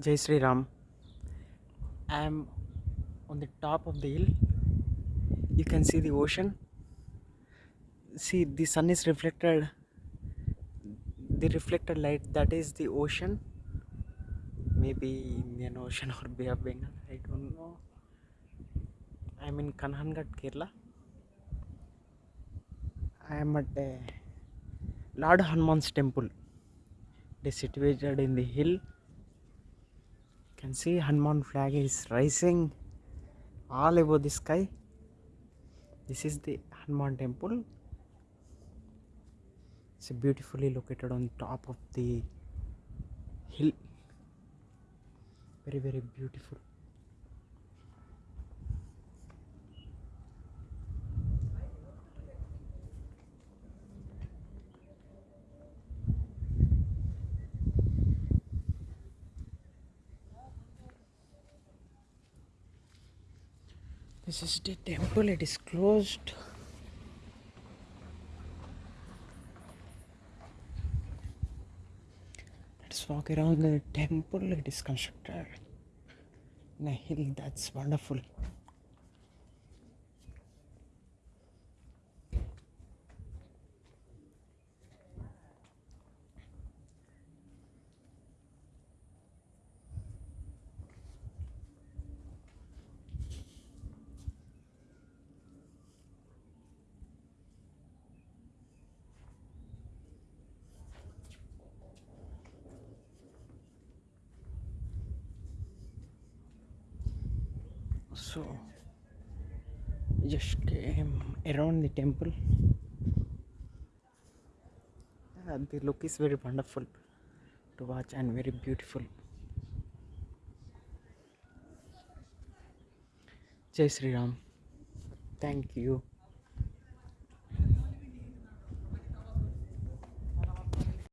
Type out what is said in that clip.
Jai Sri Ram. I am on the top of the hill. You can see the ocean. See, the sun is reflected. The reflected light that is the ocean. Maybe Indian Ocean or Bay of Bengal. I don't know. I'm in Kanhangad, Kerala. I am at uh, Lord Hanuman's temple. It is situated in the hill. Can see Hanuman flag is rising all over the sky. This is the Hanuman temple. It's beautifully located on top of the hill. Very, very beautiful. This is the temple, it is closed. Let's walk around the temple, it is constructed in a hill, that's wonderful. So, just came around the temple. Uh, the look is very wonderful to watch and very beautiful. Jai Sri Ram. Thank you.